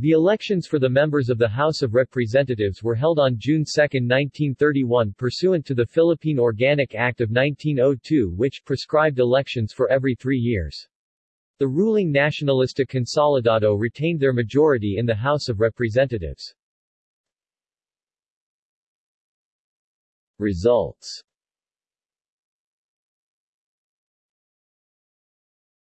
The elections for the members of the House of Representatives were held on June 2, 1931 pursuant to the Philippine Organic Act of 1902 which prescribed elections for every three years. The ruling Nacionalista Consolidado retained their majority in the House of Representatives. Results